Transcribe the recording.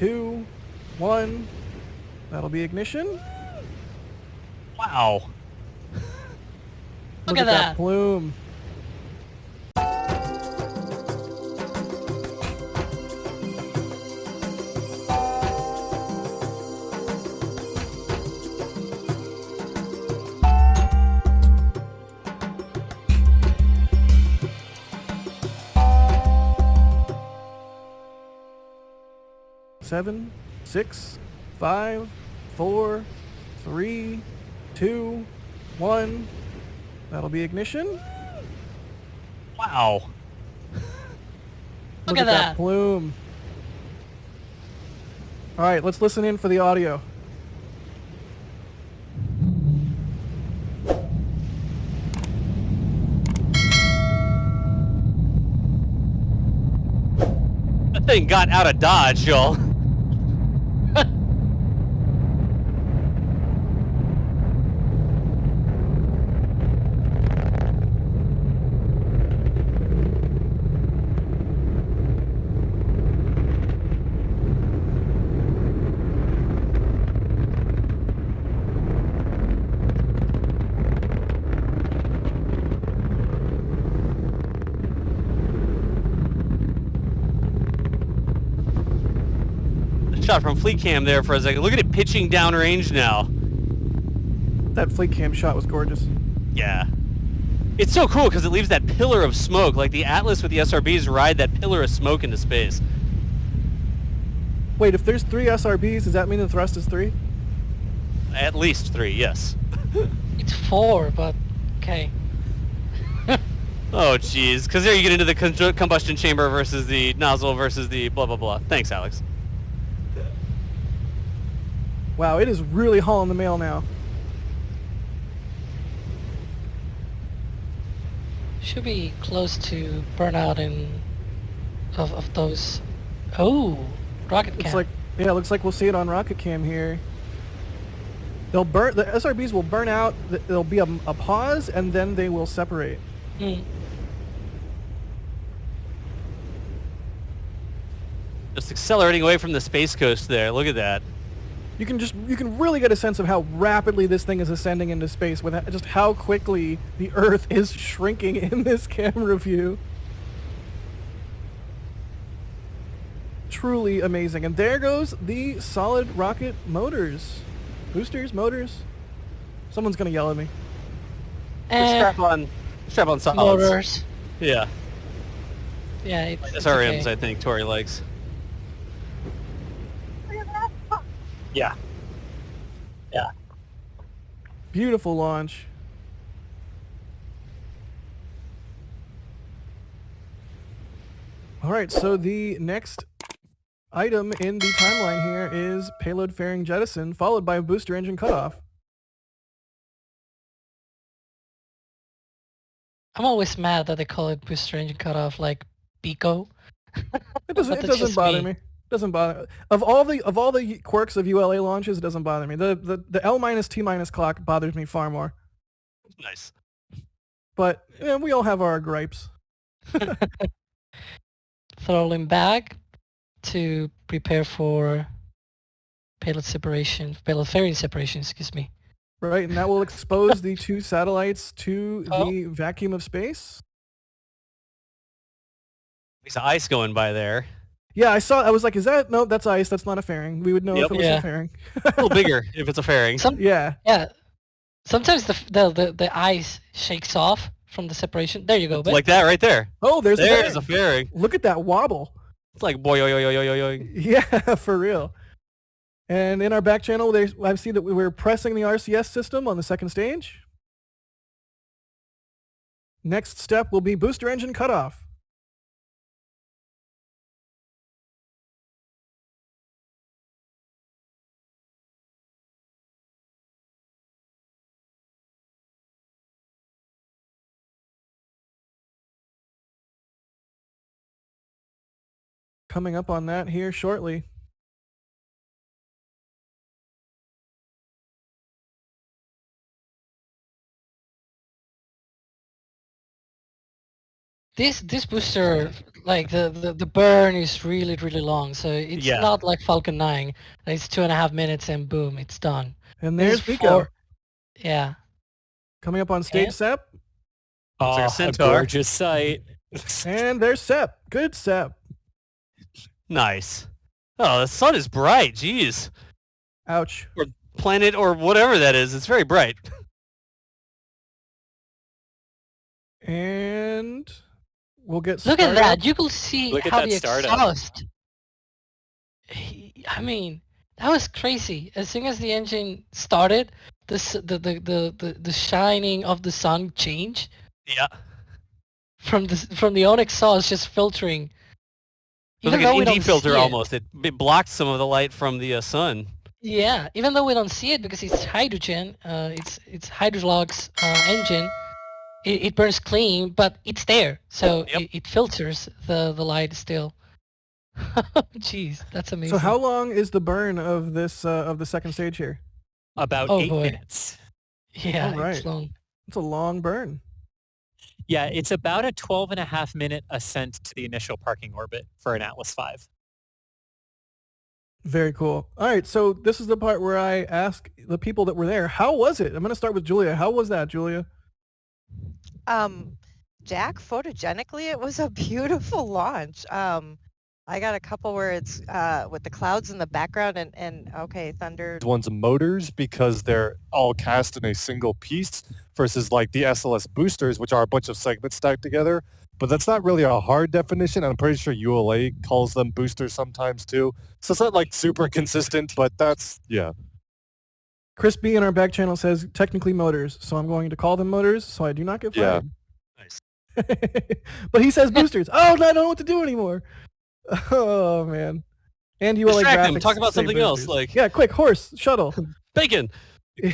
two, one. That'll be ignition. Wow. Look at that. plume. Seven, six, five, four, three, two, one. That'll be ignition. Wow. Look at that. plume. All right, let's listen in for the audio. That thing got out of dodge, y'all. Shot from fleet cam there for a second. Look at it pitching downrange now. That fleet cam shot was gorgeous. Yeah. It's so cool because it leaves that pillar of smoke. Like the Atlas with the SRBs ride that pillar of smoke into space. Wait, if there's three SRBs, does that mean the thrust is three? At least three, yes. It's four, but okay. Oh, jeez. Because there you get into the combustion chamber versus the nozzle versus the blah, blah, blah. Thanks, Alex. Wow, it is really hauling the mail now. Should be close to burnout in of, of those. Oh, rocket Looks cam. like yeah, looks like we'll see it on Rocket Cam here. They'll burn the SRBs will burn out. There'll be a, a pause, and then they will separate. Hmm. Just accelerating away from the space coast there. Look at that. You can just you can really get a sense of how rapidly this thing is ascending into space with just how quickly the Earth is shrinking in this camera view. Truly amazing. And there goes the solid rocket motors. Boosters, motors. Someone's gonna yell at me. Eh, strap on, strap on solids. motors. Yeah. Yeah, it's, it's SRMs, okay. I think Tory likes. Yeah. Yeah. Beautiful launch. All right, so the next item in the timeline here is payload fairing jettison, followed by a booster engine cutoff. I'm always mad that they call it booster engine cutoff like BECO. It doesn't. It doesn't bother me. me. Doesn't bother. Of all the of all the quirks of ULA launches, it doesn't bother me. The the the L minus T minus clock bothers me far more. Nice. But eh, we all have our gripes. Throwing back to prepare for payload separation, payload fairing separation, excuse me. Right, and that will expose the two satellites to Oh. the vacuum of space. There's ice going by there. Yeah, I saw. I was like, "Is that no? That's ice. That's not a fairing. We would know Yep. if it was Yeah. a fairing." A little bigger if it's a fairing. Some yeah, yeah. Sometimes the, the the the ice shakes off from the separation. There you go, Ben. Like that right there. Oh, there's There's a a fairing. fairing. Look at that wobble. It's like boy yo yo yo yo yo yo. Yeah, for real. And in our back channel, there's I see that we were pressing the RCS system on the second stage. Next step will be booster engine cutoff. Coming up on that here shortly. this this booster like the, the the burn is really really long so it's Yeah. not like falcon 9 it's two and a half minutes and boom it's done And there's is BECO four- yeah coming up on stage. And- Sep, Looks like a Oh, centaur. gorgeous sight. and there's Sep. Good Sep. Nice. Oh, the sun is bright. Jeez. Ouch. Or Planet or whatever that is. It's very bright. And we'll get. look at that you can see Look at how that the startup. exhaust He- i mean that was crazy as soon as the engine started the the the the, the, the shining of the sun changed Yeah. from the s- from the own exhaust just filtering It was like though we an don't filter see it. almost. It, it blocked some of the light from the uh, sun. Yeah, even though we don't see it because it's hydrogen, uh, it's it's hydrolox uh, engine. It, it burns clean, but it's there, so Yep. it, it filters the the light still. Jeez, that's amazing. So how long is the burn of this uh, of the second stage here? About Oh, eight boy. minutes. Yeah, Alright. it's long. It's a long burn. Yeah, it's about a 12 and a half minute ascent to the initial parking orbit for an Atlas V. Very cool. All right, so this is the part where I ask the people that were there, how was it? I'm going to start with Julia. How was that, Julia? Um, Jack, photogenically, it was a beautiful launch. Um, I got a couple where it's uh, with the clouds in the background and, and okay, thunder. one's motors because they're all cast in a single piece versus like the SLS boosters, which are a bunch of segments stacked together. But that's not really a hard definition. I'm pretty sure ULA calls them boosters sometimes too. So it's not like super consistent, but that's, yeah. Chris B in our back channel says technically motors, so I'm going to call them motors so I do not get Yeah. fired. Nice. but he says boosters. Oh, I don't know what to do anymore. Oh man. And ULA Distract him. Talk about something else, like- yeah, quick horse shuttle. Bacon.